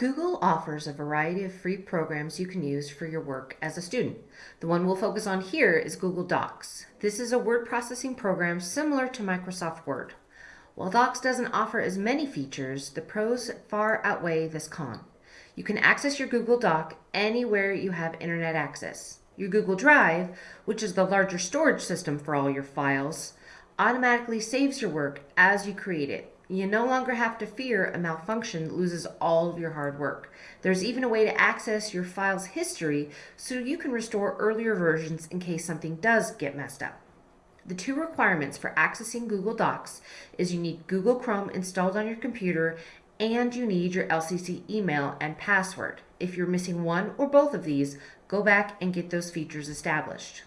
Google offers a variety of free programs you can use for your work as a student. The one we'll focus on here is Google Docs. This is a word processing program similar to Microsoft Word. While Docs doesn't offer as many features, the pros far outweigh this con. You can access your Google Doc anywhere you have internet access. Your Google Drive, which is the larger storage system for all your files, automatically saves your work as you create it you no longer have to fear a malfunction that loses all of your hard work. There's even a way to access your file's history so you can restore earlier versions in case something does get messed up. The two requirements for accessing Google Docs is you need Google Chrome installed on your computer and you need your LCC email and password. If you're missing one or both of these, go back and get those features established.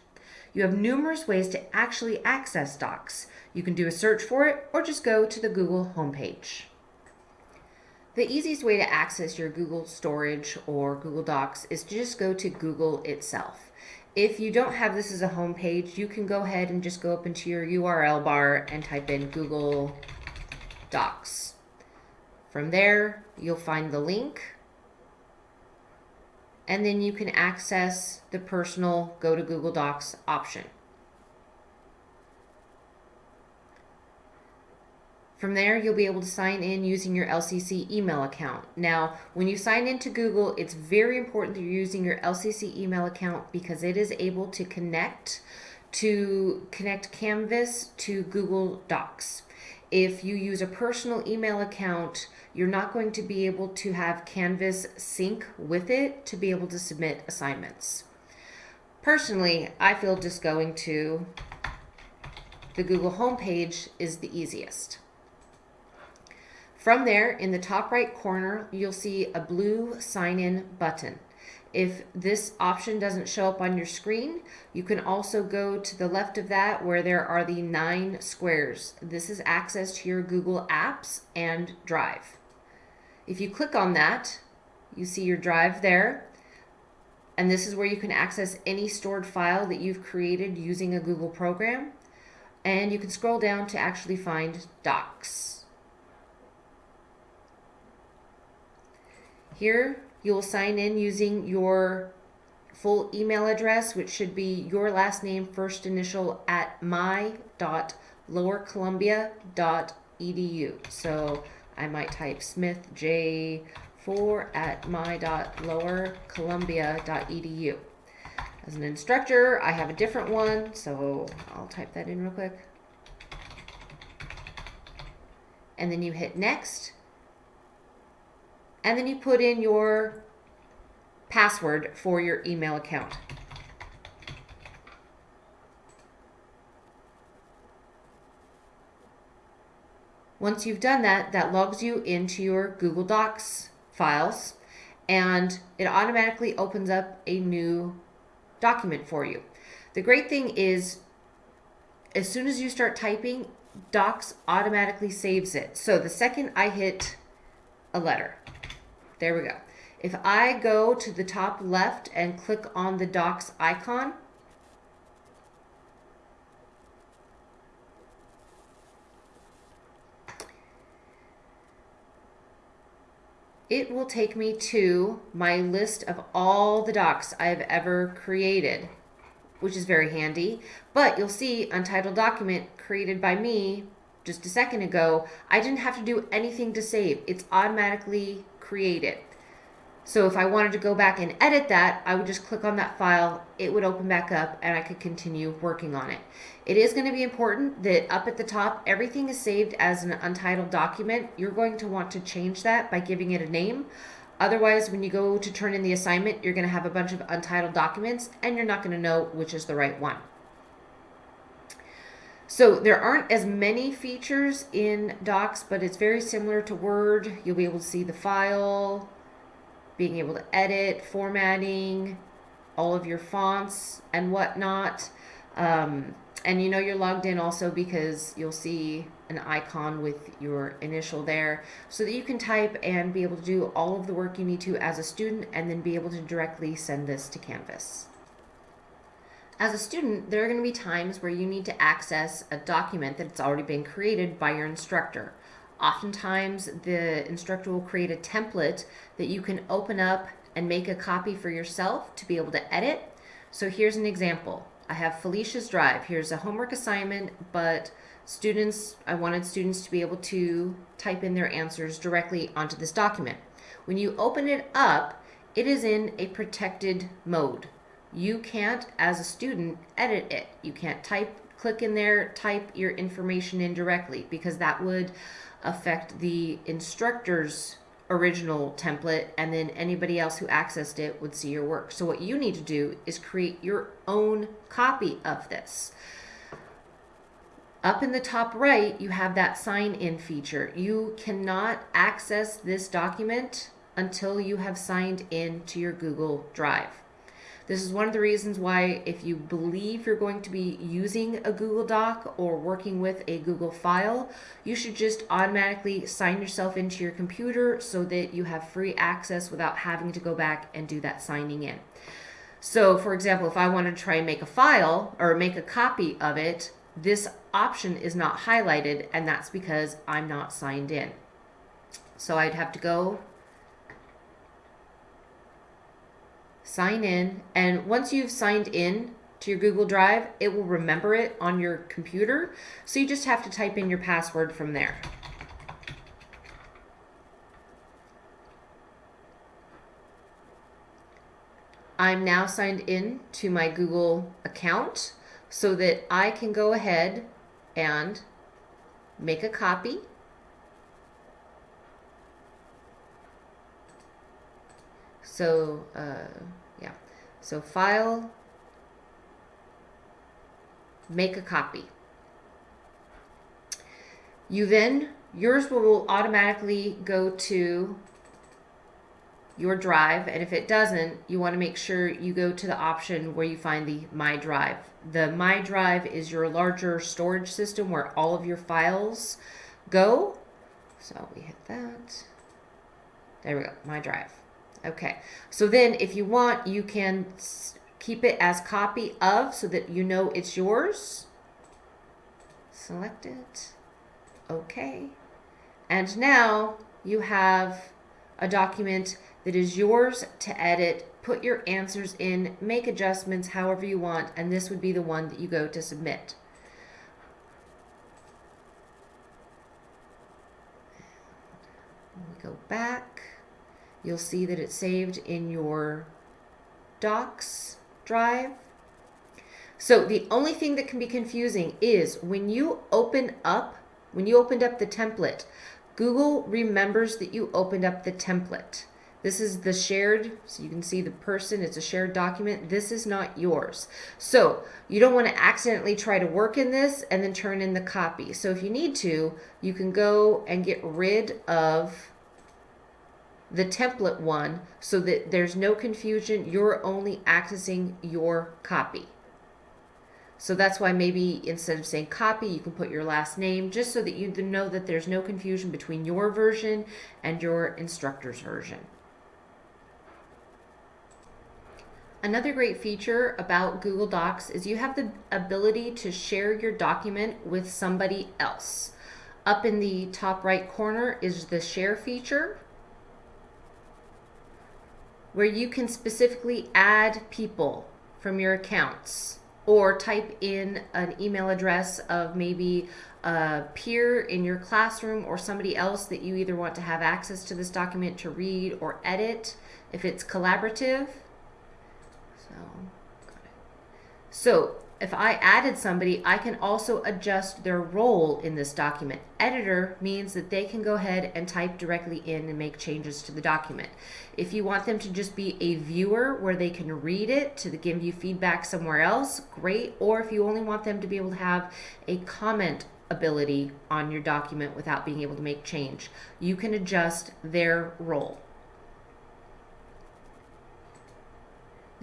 You have numerous ways to actually access Docs. You can do a search for it or just go to the Google homepage. The easiest way to access your Google storage or Google Docs is to just go to Google itself. If you don't have this as a home page, you can go ahead and just go up into your URL bar and type in Google Docs. From there, you'll find the link and then you can access the personal go to Google Docs option. From there, you'll be able to sign in using your LCC email account. Now, when you sign into Google, it's very important that you're using your LCC email account because it is able to connect to connect Canvas to Google Docs. If you use a personal email account, you're not going to be able to have Canvas sync with it to be able to submit assignments. Personally, I feel just going to the Google homepage is the easiest. From there, in the top right corner, you'll see a blue sign in button. If this option doesn't show up on your screen, you can also go to the left of that where there are the nine squares. This is access to your Google Apps and Drive. If you click on that, you see your Drive there. And this is where you can access any stored file that you've created using a Google program. And you can scroll down to actually find Docs. Here, you will sign in using your full email address, which should be your last name, first initial at my.lowercolumbia.edu. So I might type Smith J4 at my.lowercolumbia.edu. As an instructor, I have a different one, so I'll type that in real quick. And then you hit next and then you put in your password for your email account. Once you've done that, that logs you into your Google Docs files and it automatically opens up a new document for you. The great thing is as soon as you start typing, Docs automatically saves it. So the second I hit a letter, there we go. If I go to the top left and click on the docs icon, it will take me to my list of all the docs I've ever created, which is very handy. But you'll see Untitled Document created by me just a second ago, I didn't have to do anything to save. It's automatically created. So if I wanted to go back and edit that, I would just click on that file, it would open back up and I could continue working on it. It is going to be important that up at the top, everything is saved as an untitled document. You're going to want to change that by giving it a name. Otherwise, when you go to turn in the assignment, you're going to have a bunch of untitled documents and you're not going to know which is the right one. So there aren't as many features in Docs, but it's very similar to Word. You'll be able to see the file, being able to edit, formatting, all of your fonts and whatnot. Um, and you know you're logged in also because you'll see an icon with your initial there so that you can type and be able to do all of the work you need to as a student and then be able to directly send this to Canvas. As a student, there are going to be times where you need to access a document that's already been created by your instructor. Oftentimes, the instructor will create a template that you can open up and make a copy for yourself to be able to edit. So here's an example. I have Felicia's Drive. Here's a homework assignment, but students, I wanted students to be able to type in their answers directly onto this document. When you open it up, it is in a protected mode. You can't, as a student, edit it. You can't type, click in there, type your information in directly because that would affect the instructor's original template and then anybody else who accessed it would see your work. So what you need to do is create your own copy of this. Up in the top right, you have that sign in feature. You cannot access this document until you have signed in to your Google Drive. This is one of the reasons why if you believe you're going to be using a Google Doc or working with a Google file, you should just automatically sign yourself into your computer so that you have free access without having to go back and do that signing in. So for example, if I wanted to try and make a file or make a copy of it, this option is not highlighted and that's because I'm not signed in. So I'd have to go sign in, and once you've signed in to your Google Drive, it will remember it on your computer. So you just have to type in your password from there. I'm now signed in to my Google account so that I can go ahead and make a copy So, uh, yeah. So file, make a copy. You then, yours will automatically go to your drive and if it doesn't you want to make sure you go to the option where you find the my drive the my drive is your larger storage system where all of your files go so we hit that there we go my drive Okay, so then if you want, you can keep it as copy of so that you know it's yours. Select it. Okay. And now you have a document that is yours to edit, put your answers in, make adjustments however you want, and this would be the one that you go to submit. We go back you'll see that it's saved in your docs drive. So the only thing that can be confusing is when you open up, when you opened up the template, Google remembers that you opened up the template. This is the shared, so you can see the person, it's a shared document. This is not yours. So you don't want to accidentally try to work in this and then turn in the copy. So if you need to, you can go and get rid of the template one so that there's no confusion. You're only accessing your copy. So that's why maybe instead of saying copy, you can put your last name just so that you know that there's no confusion between your version and your instructor's version. Another great feature about Google Docs is you have the ability to share your document with somebody else. Up in the top right corner is the share feature where you can specifically add people from your accounts or type in an email address of maybe a peer in your classroom or somebody else that you either want to have access to this document to read or edit if it's collaborative. So, so if I added somebody, I can also adjust their role in this document. Editor means that they can go ahead and type directly in and make changes to the document. If you want them to just be a viewer where they can read it to give you feedback somewhere else, great. Or if you only want them to be able to have a comment ability on your document without being able to make change, you can adjust their role.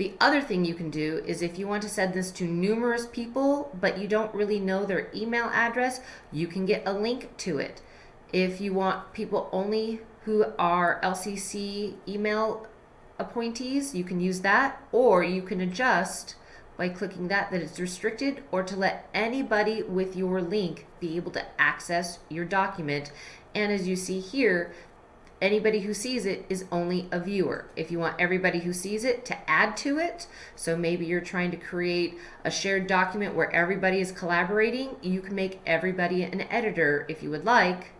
The other thing you can do is if you want to send this to numerous people, but you don't really know their email address, you can get a link to it. If you want people only who are LCC email appointees, you can use that, or you can adjust by clicking that that it's restricted or to let anybody with your link be able to access your document And as you see here, anybody who sees it is only a viewer. If you want everybody who sees it to add to it, so maybe you're trying to create a shared document where everybody is collaborating, you can make everybody an editor if you would like,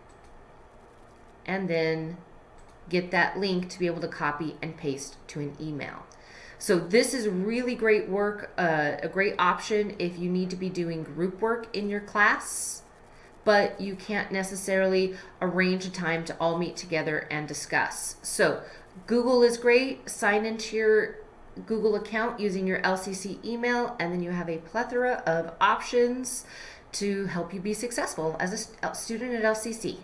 and then get that link to be able to copy and paste to an email. So this is really great work, uh, a great option if you need to be doing group work in your class but you can't necessarily arrange a time to all meet together and discuss. So Google is great. Sign into your Google account using your LCC email, and then you have a plethora of options to help you be successful as a student at LCC.